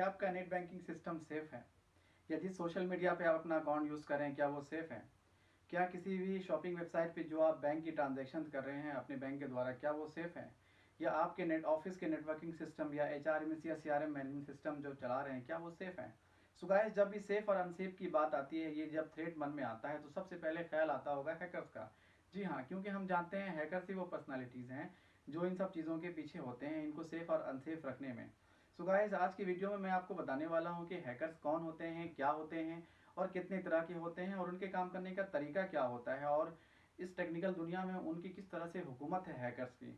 क्या आपका net banking system safe है? यदि सोशल मीडिया पे आप अपना अकाउंट यूज़ करें, क्या वो सेफ़ है? क्या किसी भी शॉपिंग वेबसाइट पे जो आप बैंक की ट्रांजेक्शन कर रहे हैं अपने बैंक के द्वारा, क्या वो सेफ़ है? या आपके नेट, ऑफ़िस के नेटवर्किंग सिस्टम या एच आर या C R M management system जो चला रहे हैं, क्या वो सेफ़ है? सो जब भी सेफ़ और अनसेफ की बात आती है, ये जब थ्रेट मन में आता है तो सबसे पहले ख्याल आता होगा हैकर्स का। जी हाँ क्योंकि हम जानते हैं हैकर्स ही वो पर्सनालिटीज़ हैं, जो इन सब चीज़ों के पीछे होते हैं, इनको सेफ़ और अनसेफ रखने में। सो गाइस आज की वीडियो में मैं आपको बताने वाला हूँ कि हैकर्स कौन होते हैं, क्या होते हैं और कितने तरह के होते हैं और उनके काम करने का तरीका क्या होता है और इस टेक्निकल दुनिया में उनकी किस तरह से हुकूमत है हैकर्स की।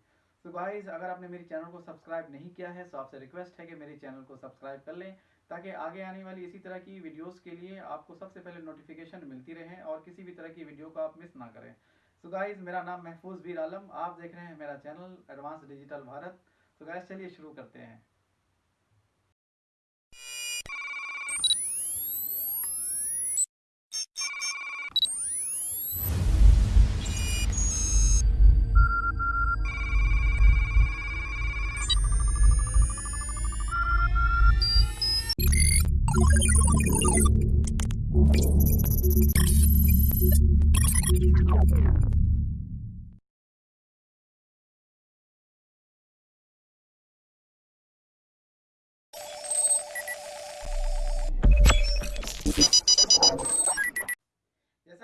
तो गाइज़ अगर आपने मेरे चैनल को सब्सक्राइब नहीं किया है तो आपसे रिक्वेस्ट है कि मेरे चैनल को सब्सक्राइब कर लें ताकि आगे आने वाली इसी तरह की वीडियोस के लिए आपको सबसे पहले नोटिफिकेशन मिलती रहे और किसी भी तरह की वीडियो को आप मिस ना करें। सो so गाइज़ मेरा नाम महफूज बीर आलम, आप देख रहे हैं मेरा चैनल एडवांस डिजिटल भारत तो गाइज़ चलिए शुरू करते हैं। जैसा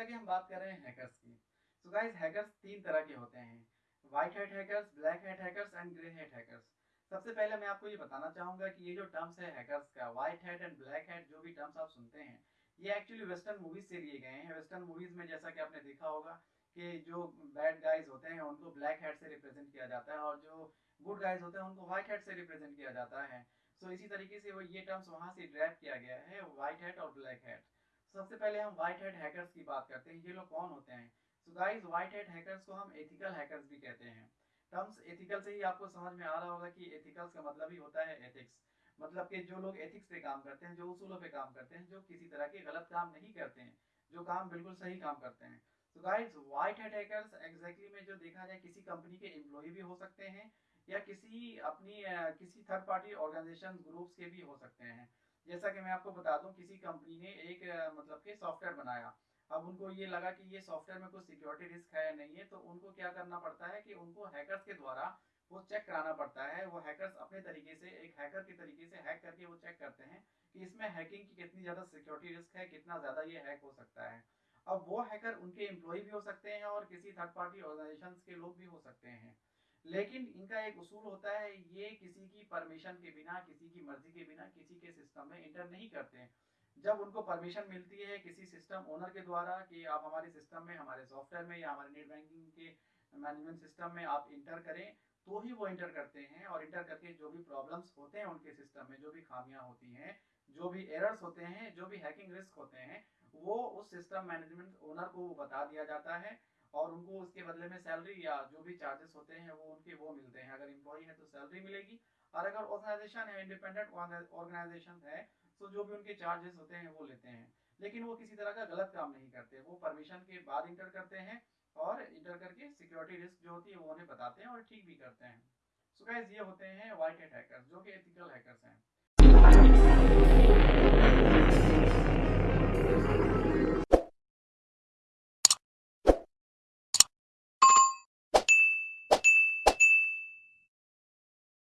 कि हम बात कर रहे हैं हैकर्स की। सो गाइस हैकर्स तीन तरह के होते हैं। White head hackers black head hackers and grey head hackers सबसे पहले मैं आपको ये बताना चाहूँगा कि ये जो टर्म्स है हैकर्स का white head and black head जो भी टर्म्स आप सुनते हैं ये एक्चुअली वेस्टर्न मूवीज़ से लिए गए हैं। वेस्टर्न मूवीज़ में जैसा कि आपने देखा होगा कि जो बैड गाइज़ होते हैं उनको ब्लैक हेड से रिप्रेजेंट किया जाता है और जो गुड गाइज़ होते हैं उनको व्हाइट हेड से रिप्रेजेंट किया जाता है। सो so, इसी तरीके से वो ये टर्म्स वहाँ से ड्राइव किया गया है व्हाइट हेड और ब्लैक हेड सबसे पहले हम व्हाइट हेड हैकर्स की बात करते हैं। ये लोग कौन होते हैं? So guys white head hackers को हम एथिकल हैकर्स भी कहते हैं। टर्म्स एथिकल से ही आपको समझ में आ रहा होगा कि एथिकल्स का मतलब ही होता है एथिक्स मतलब कि जो लोग एथिक्स पे काम करते हैं, जो उसूलों पे काम करते हैं, जो किसी तरह के गलत काम नहीं करते हैं, जो काम बिल्कुल सही काम करते हैं। तो guys white head hackers exactly में जो देखा जाए, किसी कंपनी के एम्प्लॉय भी हो सकते हैं या किसी, अपनी किसी थर्ड पार्टी ऑर्गेनाइजेशन ग्रुप्स के भी हो सकते हैं। जैसा कि मैं आपको बता दूँ, किसी कंपनी ने एक मतलब के सॉफ्टवेयर बनाया। अब उनको ये लगा कि ये सॉफ्टवेयर में कुछ सिक्योरिटी रिस्क है या नहीं है तो उनको क्या करना पड़ता है कि उनको हैकर्स के द्वारा वो चेक कराना पड़ता है। वो हैकर्स अपने तरीके से, एक हैकर के तरीके से हैक करके वो चेक करते हैं कि इसमें हैकिंग की कितनी ज़्यादा सिक्योरिटी रिस्क है, कितना ज़्यादा ये हैक हो सकता है। अब वो हैकर उनके एम्प्लॉय भी हो सकते हैं और किसी थर्ड पार्टी ऑर्गेनाइजेशन के लोग भी हो सकते हैं। लेकिन इनका एक उसूल होता है, ये किसी की परमिशन के बिना, किसी की मर्ज़ी के बिना, किसी के सिस्टम में इंटर नहीं करते। जब उनको परमिशन मिलती है किसी सिस्टम ओनर के द्वारा कि आप हमारे सिस्टम में, हमारे सॉफ्टवेयर में या हमारे नेट बैंकिंग के मैनेजमेंट सिस्टम में आप इंटर करें तो ही वो इंटर करते हैं और इंटर करके जो भी प्रॉब्लम्स होते हैं उनके सिस्टम में, जो भी खामियाँ होती हैं, जो भी एरर्स होते हैं, जो भी हैकिंग रिस्क होते हैं, वो उस सिस्टम मैनेजमेंट ओनर को बता दिया जाता है और उनको उसके बदले में सैलरी या जो भी चार्जेस होते हैं वो उनके वो मिलते हैं। अगर एम्प्लॉय है तो सैलरी मिलेगी और अगर ऑर्गेनाइजेशन है इंडिपेंडेंट ऑर्गेनाइजेशन है तो जो भी उनके चार्जेस होते हैं, वो लेते हैं। लेकिन वो किसी तरह का गलत काम नहीं करते। वो परमिशन के बाद इंटर करते हैं और इंटर करके सिक्योरिटी रिस्क जो होती है, वो उन्हें बताते हैं और ठीक भी करते हैं। सो so ये होते हैं वाइट हैकर जो कि एथिकल हैकर्स हैं।